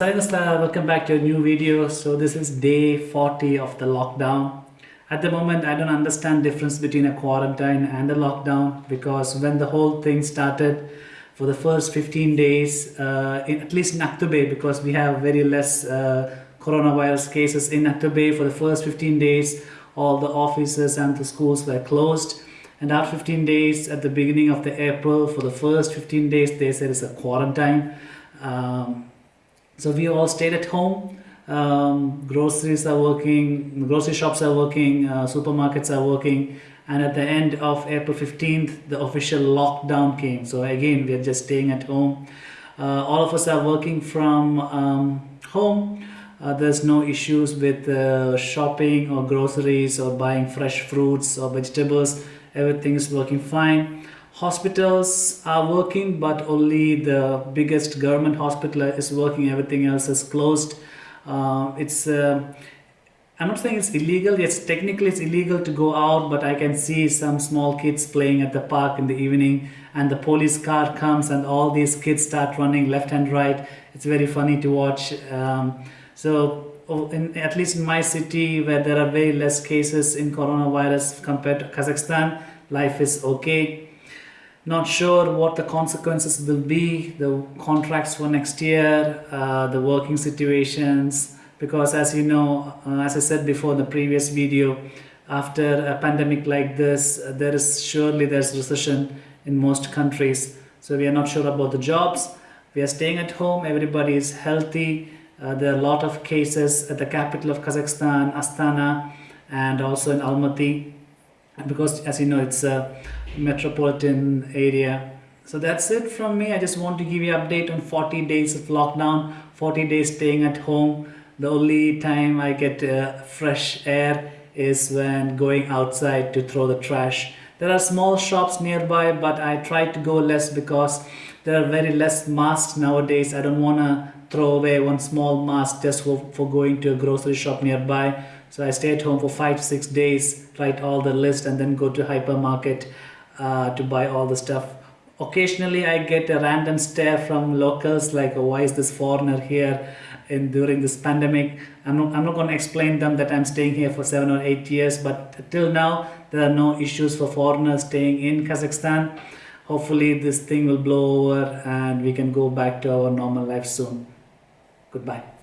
Namaskar, welcome back to a new video. So this is day 40 of the lockdown. At the moment, I don't understand difference between a quarantine and a lockdown because when the whole thing started for the first 15 days, uh, in, at least in Aktobe, because we have very less uh, coronavirus cases in Aktobe for the first 15 days, all the offices and the schools were closed. And after 15 days, at the beginning of the April, for the first 15 days, they said it's a quarantine. Um, so we all stayed at home. Um, groceries are working, grocery shops are working, uh, supermarkets are working. And at the end of April 15th, the official lockdown came. So again, we are just staying at home. Uh, all of us are working from um, home. Uh, there's no issues with uh, shopping or groceries or buying fresh fruits or vegetables. Everything is working fine hospitals are working but only the biggest government hospital is working. Everything else is closed. Uh, it's uh, I'm not saying it's illegal. Yes technically it's illegal to go out but I can see some small kids playing at the park in the evening and the police car comes and all these kids start running left and right. It's very funny to watch. Um, so oh, in, at least in my city where there are very less cases in coronavirus compared to Kazakhstan life is okay not sure what the consequences will be, the contracts for next year, uh, the working situations, because as you know, uh, as I said before in the previous video, after a pandemic like this, uh, there is surely there's recession in most countries. So we are not sure about the jobs. We are staying at home, everybody is healthy. Uh, there are a lot of cases at the capital of Kazakhstan, Astana, and also in Almaty because as you know it's a metropolitan area. So that's it from me. I just want to give you update on 40 days of lockdown 40 days staying at home. The only time i get uh, fresh air is when going outside to throw the trash. There are small shops nearby but i try to go less because there are very less masks nowadays. I don't want to throw away one small mask just for, for going to a grocery shop nearby so I stay at home for five to six days, write all the list and then go to hypermarket uh, to buy all the stuff. Occasionally I get a random stare from locals like oh, why is this foreigner here in during this pandemic. I'm not, I'm not going to explain them that I'm staying here for seven or eight years but till now there are no issues for foreigners staying in Kazakhstan. Hopefully this thing will blow over and we can go back to our normal life soon. Goodbye.